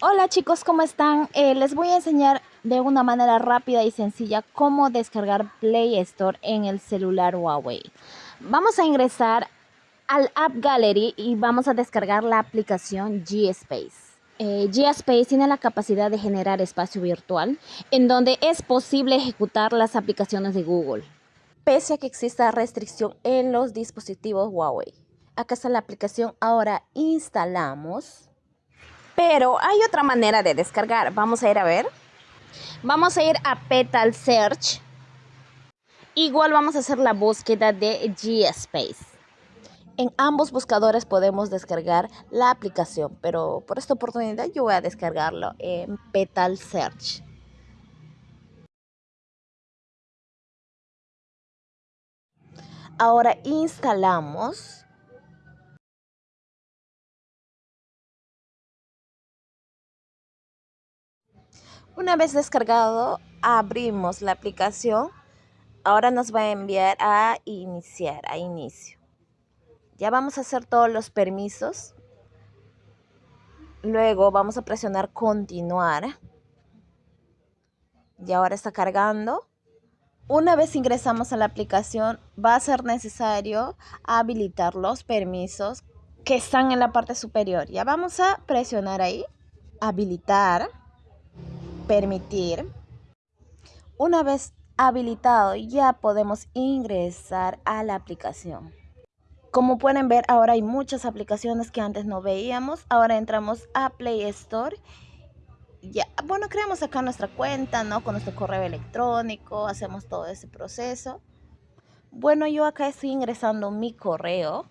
Hola chicos, ¿cómo están? Eh, les voy a enseñar de una manera rápida y sencilla cómo descargar Play Store en el celular Huawei. Vamos a ingresar al App Gallery y vamos a descargar la aplicación G-Space. Eh, G-Space tiene la capacidad de generar espacio virtual en donde es posible ejecutar las aplicaciones de Google, pese a que exista restricción en los dispositivos Huawei. Acá está la aplicación, ahora instalamos pero hay otra manera de descargar. Vamos a ir a ver. Vamos a ir a Petal Search. Igual vamos a hacer la búsqueda de G-Space. En ambos buscadores podemos descargar la aplicación, pero por esta oportunidad yo voy a descargarlo en Petal Search. Ahora instalamos Una vez descargado, abrimos la aplicación. Ahora nos va a enviar a iniciar, a inicio. Ya vamos a hacer todos los permisos. Luego vamos a presionar continuar. Y ahora está cargando. Una vez ingresamos a la aplicación, va a ser necesario habilitar los permisos que están en la parte superior. Ya vamos a presionar ahí, habilitar permitir. Una vez habilitado ya podemos ingresar a la aplicación. Como pueden ver ahora hay muchas aplicaciones que antes no veíamos. Ahora entramos a Play Store. Ya, bueno, creamos acá nuestra cuenta, ¿no? Con nuestro correo electrónico, hacemos todo ese proceso. Bueno, yo acá estoy ingresando mi correo.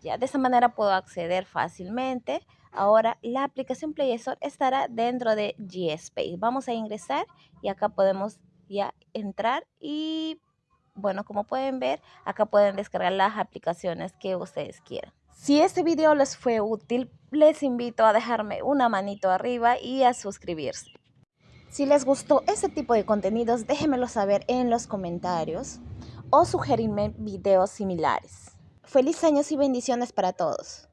Ya de esa manera puedo acceder fácilmente. Ahora la aplicación Play Store estará dentro de G-Space. Vamos a ingresar y acá podemos ya entrar y bueno, como pueden ver, acá pueden descargar las aplicaciones que ustedes quieran. Si este video les fue útil, les invito a dejarme una manito arriba y a suscribirse. Si les gustó este tipo de contenidos, déjenmelo saber en los comentarios o sugerirme videos similares. Feliz años y bendiciones para todos.